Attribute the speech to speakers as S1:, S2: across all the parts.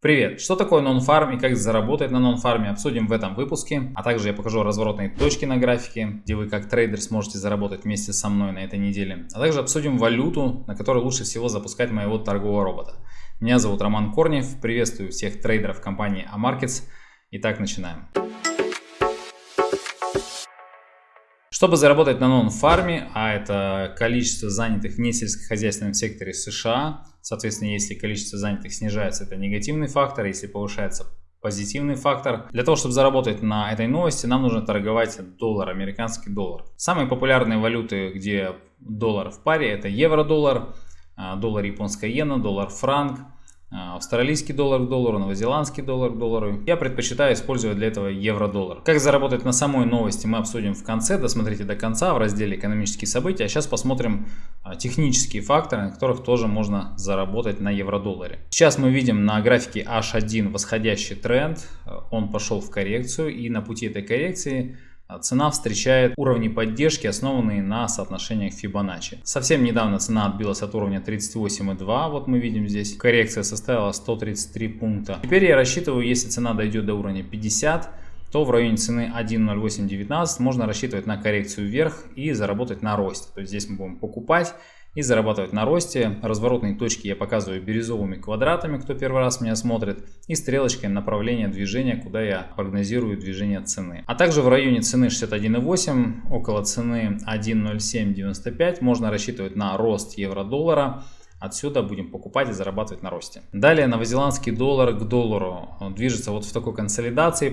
S1: Привет! Что такое нон-фарм и как заработать на нон-фарме обсудим в этом выпуске, а также я покажу разворотные точки на графике, где вы как трейдер сможете заработать вместе со мной на этой неделе, а также обсудим валюту, на которой лучше всего запускать моего торгового робота. Меня зовут Роман Корнев, приветствую всех трейдеров компании Amarkets. Итак, начинаем. Чтобы заработать на нон-фарме, а это количество занятых в несельскохозяйственном секторе США, соответственно, если количество занятых снижается, это негативный фактор, если повышается позитивный фактор. Для того, чтобы заработать на этой новости, нам нужно торговать доллар, американский доллар. Самые популярные валюты, где доллар в паре, это евро-доллар, а, доллар японская иена, доллар франк, австралийский доллар к доллару, новозеландский доллар к доллару. Я предпочитаю использовать для этого евро-доллар. Как заработать на самой новости мы обсудим в конце, досмотрите до конца в разделе экономические события. А сейчас посмотрим а, технические факторы, на которых тоже можно заработать на евро-долларе. Сейчас мы видим на графике H1 восходящий тренд, он пошел в коррекцию и на пути этой коррекции а цена встречает уровни поддержки, основанные на соотношениях Fibonacci. Совсем недавно цена отбилась от уровня 38,2, вот мы видим здесь. Коррекция составила 133 пункта. Теперь я рассчитываю, если цена дойдет до уровня 50, то в районе цены 1.0819 можно рассчитывать на коррекцию вверх и заработать на росте. То есть здесь мы будем покупать и зарабатывать на росте. Разворотные точки я показываю бирюзовыми квадратами, кто первый раз меня смотрит, и стрелочкой направления движения, куда я прогнозирую движение цены. А также в районе цены 61.8, около цены 1.0795 можно рассчитывать на рост евро-доллара. Отсюда будем покупать и зарабатывать на росте. Далее новозеландский доллар к доллару движется вот в такой консолидации,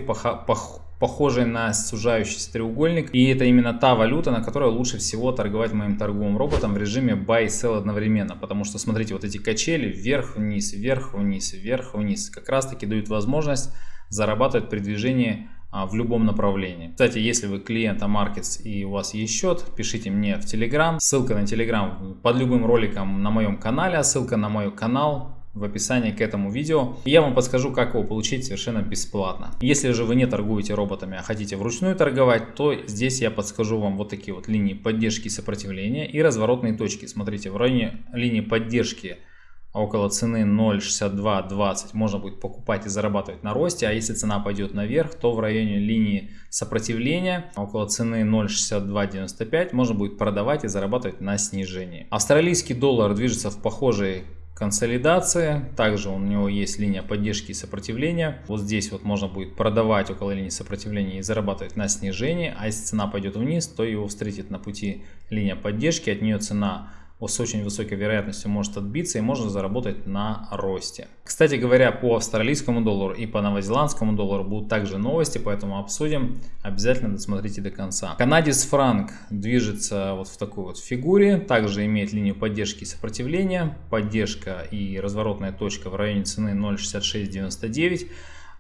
S1: похожей на сужающийся треугольник. И это именно та валюта, на которой лучше всего торговать моим торговым роботом в режиме buy и sell одновременно. Потому что смотрите, вот эти качели вверх-вниз, вверх-вниз, вверх-вниз как раз таки дают возможность зарабатывать при движении в любом направлении. Кстати, если вы клиент Amarkets и у вас есть счет, пишите мне в Telegram. Ссылка на Telegram под любым роликом на моем канале, а ссылка на мой канал в описании к этому видео. я вам подскажу, как его получить совершенно бесплатно. Если же вы не торгуете роботами, а хотите вручную торговать, то здесь я подскажу вам вот такие вот линии поддержки и сопротивления и разворотные точки. Смотрите, в районе линии поддержки около цены 0.6220 можно будет покупать и зарабатывать на росте, а если цена пойдет наверх, то в районе линии сопротивления около цены 0.6295 можно будет продавать и зарабатывать на снижении. Австралийский доллар движется в похожей консолидации. Также у него есть линия поддержки и сопротивления. Вот здесь вот можно будет продавать около линии сопротивления и зарабатывать на снижении. А если цена пойдет вниз, то его встретит на пути линия поддержки. От нее цена с очень высокой вероятностью может отбиться и можно заработать на росте. Кстати говоря, по австралийскому доллару и по новозеландскому доллару будут также новости, поэтому обсудим. Обязательно досмотрите до конца. Канадец франк движется вот в такой вот фигуре, также имеет линию поддержки и сопротивления, поддержка и разворотная точка в районе цены 0.6699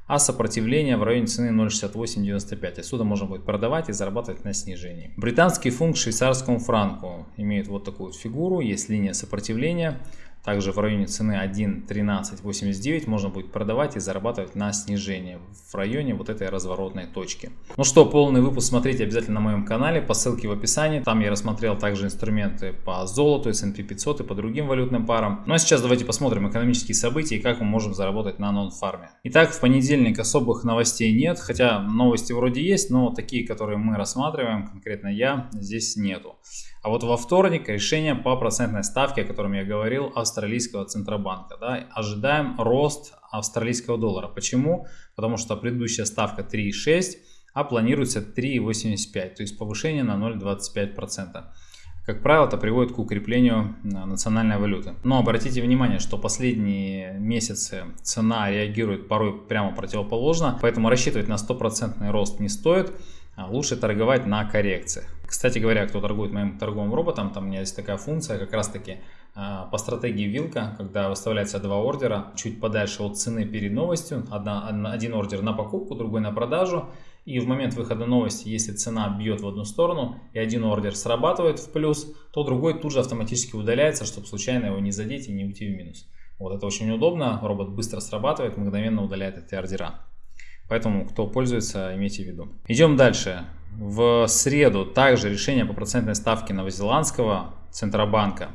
S1: а сопротивление в районе цены 0.6895. Отсюда можно будет продавать и зарабатывать на снижении. Британский фунт к швейцарскому франку имеет вот такую фигуру, есть линия сопротивления. Также в районе цены 1.1389 можно будет продавать и зарабатывать на снижение в районе вот этой разворотной точки. Ну что, полный выпуск смотрите обязательно на моем канале по ссылке в описании. Там я рассмотрел также инструменты по золоту, S&P 500 и по другим валютным парам. Ну а сейчас давайте посмотрим экономические события и как мы можем заработать на нон-фарме. Итак, в понедельник особых новостей нет, хотя новости вроде есть, но такие, которые мы рассматриваем, конкретно я, здесь нету. А вот во вторник решение по процентной ставке, о котором я говорил, австралийского Центробанка. Да, ожидаем рост австралийского доллара. Почему? Потому что предыдущая ставка 3,6, а планируется 3,85, то есть повышение на 0,25%. Как правило, это приводит к укреплению э, национальной валюты. Но обратите внимание, что последние месяцы цена реагирует порой прямо противоположно, поэтому рассчитывать на стопроцентный рост не стоит. А лучше торговать на коррекциях. Кстати говоря, кто торгует моим торговым роботом, там у меня есть такая функция, как раз таки по стратегии вилка, когда выставляется два ордера чуть подальше от цены перед новостью, одна, один ордер на покупку, другой на продажу, и в момент выхода новости, если цена бьет в одну сторону и один ордер срабатывает в плюс, то другой тут же автоматически удаляется, чтобы случайно его не задеть и не уйти в минус. Вот это очень удобно, робот быстро срабатывает, мгновенно удаляет эти ордера. Поэтому, кто пользуется, имейте в виду. Идем дальше. В среду также решение по процентной ставке новозеландского Центробанка.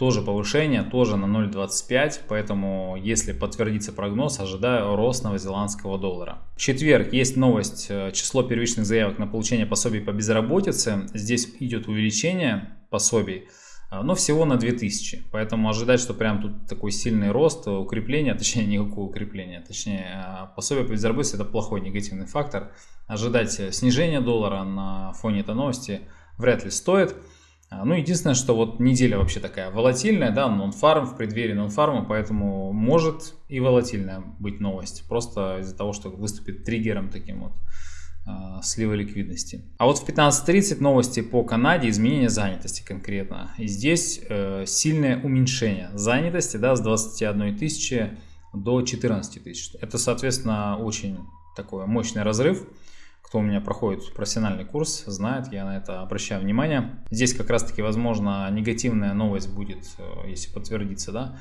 S1: Тоже повышение, тоже на 0.25, поэтому если подтвердится прогноз, ожидаю рост новозеландского доллара. В четверг есть новость, э, число первичных заявок на получение пособий по безработице, здесь идет увеличение пособий, э, но всего на 2000, поэтому ожидать, что прям тут такой сильный рост, укрепление, точнее никакого укрепления, точнее э, пособие по безработице это плохой негативный фактор, ожидать снижения доллара на фоне этой новости вряд ли стоит. А, ну, единственное, что вот неделя вообще такая волатильная, да, нон-фарм, в преддверии нон-фарма, поэтому может и волатильная быть новость, просто из-за того, что выступит триггером таким вот э, слива ликвидности. А вот в 15.30 новости по Канаде, изменение занятости конкретно. И здесь э, сильное уменьшение занятости, да, с 21 тысячи до 14 тысяч. Это, соответственно, очень такой мощный разрыв кто у меня проходит профессиональный курс, знает, я на это обращаю внимание. Здесь как раз таки, возможно, негативная новость будет, э, если подтвердится, да,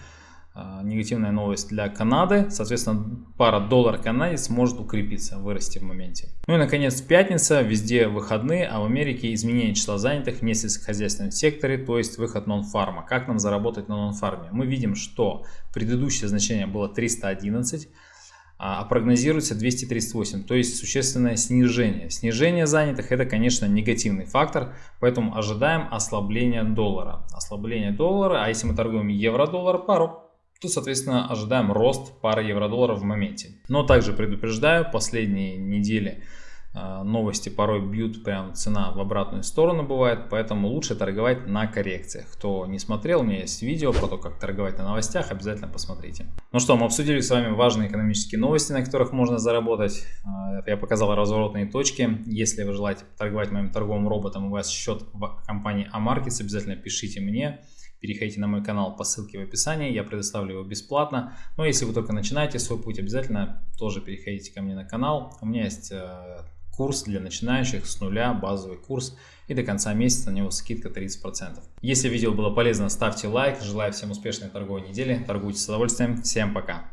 S1: э, негативная новость для Канады. Соответственно, пара доллар-канадец может укрепиться, вырасти в моменте. Ну и, наконец, пятница, везде выходные, а в Америке изменение числа занятых в несельскохозяйственном секторе, то есть выход нон-фарма. Как нам заработать на нон-фарме? Мы видим, что предыдущее значение было 311, а, а прогнозируется 238, то есть существенное снижение. Снижение занятых это, конечно, негативный фактор, поэтому ожидаем ослабления доллара. Ослабление доллара, а если мы торгуем евро-доллар пару, то, соответственно, ожидаем рост пары евро-доллара в моменте. Но также предупреждаю, последние недели новости порой бьют прям цена в обратную сторону бывает, поэтому лучше торговать на коррекциях. Кто не смотрел, у меня есть видео про то, как торговать на новостях, обязательно посмотрите. Ну что, мы обсудили с вами важные экономические новости, на которых можно заработать. А, я показал разворотные точки. Если вы желаете торговать моим торговым роботом, у вас счет в компании Amarkets, обязательно пишите мне. Переходите на мой канал по ссылке в описании, я предоставлю его бесплатно. Но если вы только начинаете свой путь, обязательно тоже переходите ко мне на канал. У меня есть э, курс для начинающих с нуля, базовый курс и до конца месяца на него скидка 30%. Если видео было полезно, ставьте лайк. Желаю всем успешной торговой недели. Торгуйте с удовольствием. Всем пока.